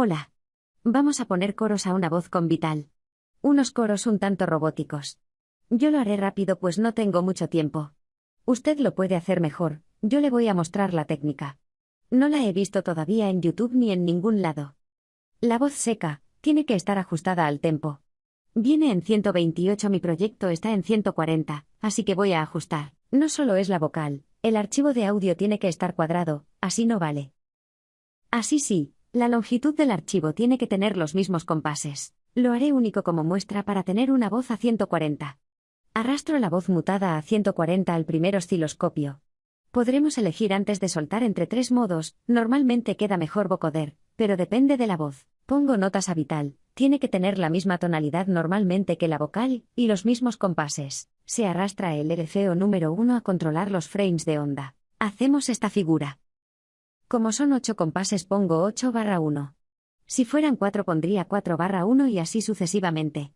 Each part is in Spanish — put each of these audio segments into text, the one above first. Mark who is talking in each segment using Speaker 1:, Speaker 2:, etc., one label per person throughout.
Speaker 1: Hola. Vamos a poner coros a una voz con Vital. Unos coros un tanto robóticos. Yo lo haré rápido pues no tengo mucho tiempo. Usted lo puede hacer mejor, yo le voy a mostrar la técnica. No la he visto todavía en YouTube ni en ningún lado. La voz seca, tiene que estar ajustada al tempo. Viene en 128, mi proyecto está en 140, así que voy a ajustar. No solo es la vocal, el archivo de audio tiene que estar cuadrado, así no vale. Así sí, la longitud del archivo tiene que tener los mismos compases. Lo haré único como muestra para tener una voz a 140. Arrastro la voz mutada a 140 al primer osciloscopio. Podremos elegir antes de soltar entre tres modos, normalmente queda mejor vocoder, pero depende de la voz. Pongo notas a vital, tiene que tener la misma tonalidad normalmente que la vocal, y los mismos compases. Se arrastra el RCO número 1 a controlar los frames de onda. Hacemos esta figura. Como son 8 compases pongo 8 barra 1. Si fueran 4 pondría 4 barra 1 y así sucesivamente.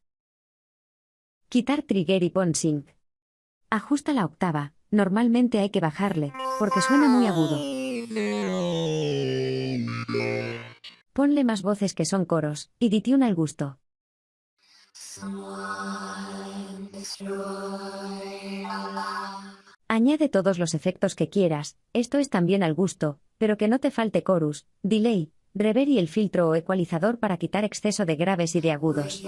Speaker 1: Quitar trigger y pon sync. Ajusta la octava, normalmente hay que bajarle, porque suena muy agudo. Ponle más voces que son coros, y ditune al gusto. Añade todos los efectos que quieras, esto es también al gusto, pero que no te falte chorus, delay, reverb y el filtro o ecualizador para quitar exceso de graves y de agudos.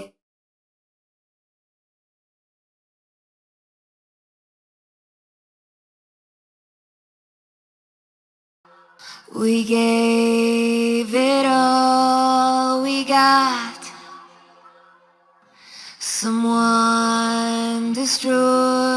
Speaker 2: We gave it all we got. Someone destroyed.